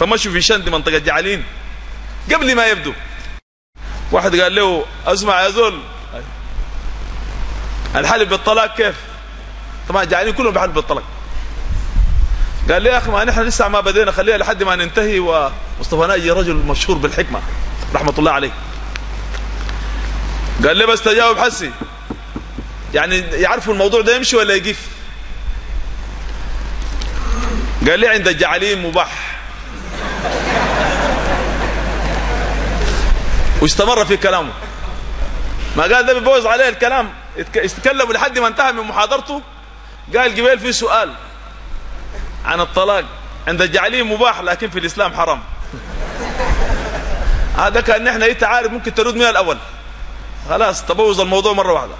فمشوا في شند منطقة جعلين. قبل ما يبدو. واحد قال له أسمع يا زول. الحلف بالطلاق كيف؟ طبعا جعلين كلهم بحلف بالطلاق. قال لي يا أخي ما نحن لسه ما بدينا خليها لحد ما ننتهي. ومصطفى ناجي رجل مشهور بالحكمة رحمة الله عليه. قال لي بس تجاوب حسي. يعني يعرفوا الموضوع ده يمشي ولا يقف؟ قال لي عند الجعلين مباح. واستمر في كلامه. ما قال ده بيبوظ عليه الكلام. يتكلم لحد ما انتهى من محاضرته. قال قبيل في سؤال عن الطلاق. عند الجعلين مباح لكن في الإسلام حرام. هذا كأن نحن انت عارف ممكن ترد من الأول. خلاص تبوظ الموضوع مرة واحدة.